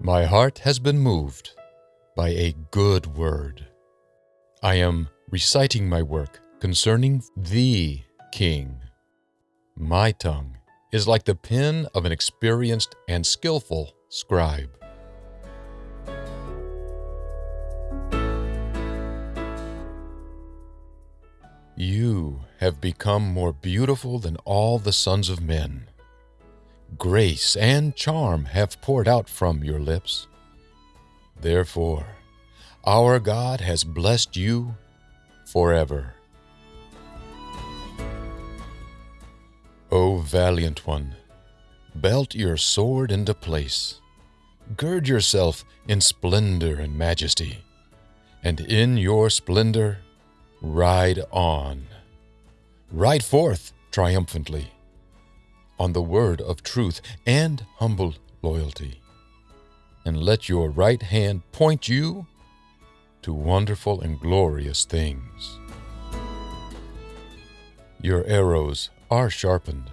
My heart has been moved by a good word. I am reciting my work concerning the King. My tongue is like the pen of an experienced and skillful scribe. You have become more beautiful than all the sons of men. Grace and charm have poured out from your lips. Therefore, our God has blessed you forever. O valiant one, belt your sword into place. Gird yourself in splendor and majesty, and in your splendor ride on. Ride forth triumphantly on the word of truth and humble loyalty, and let your right hand point you to wonderful and glorious things. Your arrows are sharpened,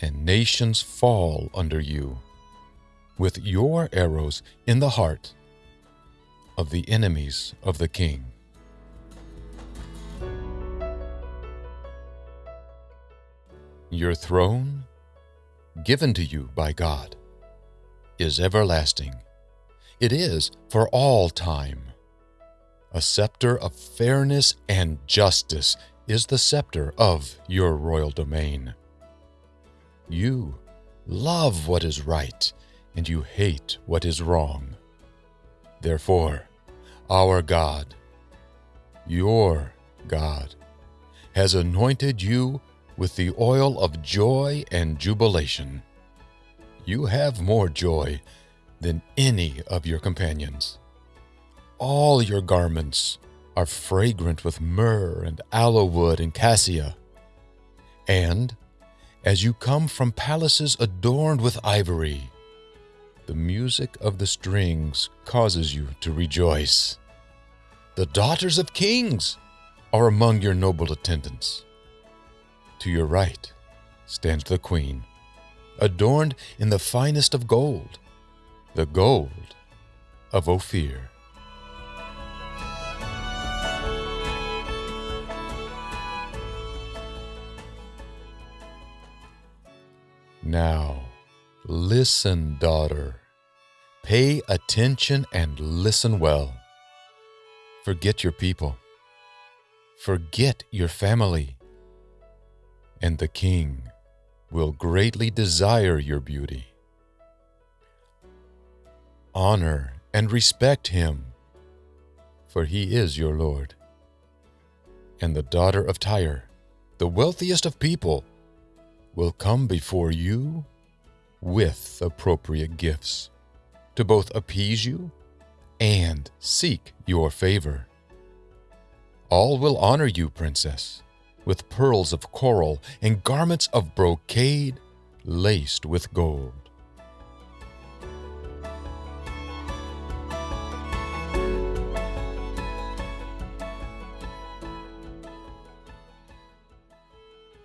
and nations fall under you, with your arrows in the heart of the enemies of the king. Your throne, given to you by God, is everlasting. It is for all time. A scepter of fairness and justice is the scepter of your royal domain. You love what is right, and you hate what is wrong. Therefore, our God, your God, has anointed you with the oil of joy and jubilation. You have more joy than any of your companions. All your garments are fragrant with myrrh and aloe wood and cassia. And as you come from palaces adorned with ivory, the music of the strings causes you to rejoice. The daughters of kings are among your noble attendants. To your right stands the queen, adorned in the finest of gold, the gold of Ophir. Now, listen, daughter. Pay attention and listen well. Forget your people. Forget your family and the king will greatly desire your beauty. Honor and respect him, for he is your Lord. And the daughter of Tyre, the wealthiest of people, will come before you with appropriate gifts to both appease you and seek your favor. All will honor you, princess with pearls of coral and garments of brocade laced with gold.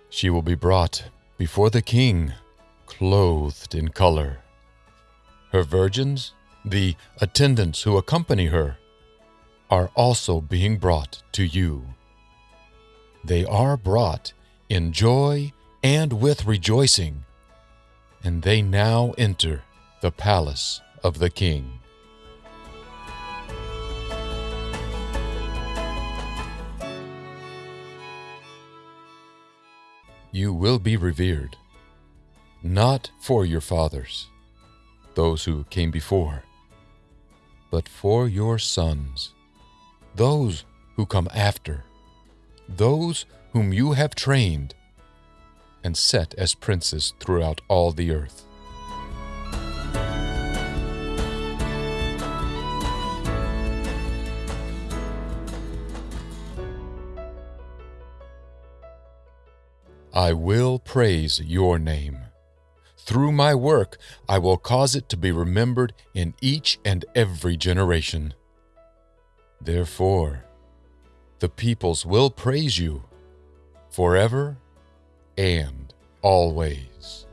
She will be brought before the king, clothed in color. Her virgins, the attendants who accompany her, are also being brought to you they are brought in joy and with rejoicing, and they now enter the palace of the king. You will be revered, not for your fathers, those who came before, but for your sons, those who come after those whom you have trained and set as princes throughout all the earth. I will praise your name. Through my work, I will cause it to be remembered in each and every generation. Therefore, the peoples will praise you forever and always.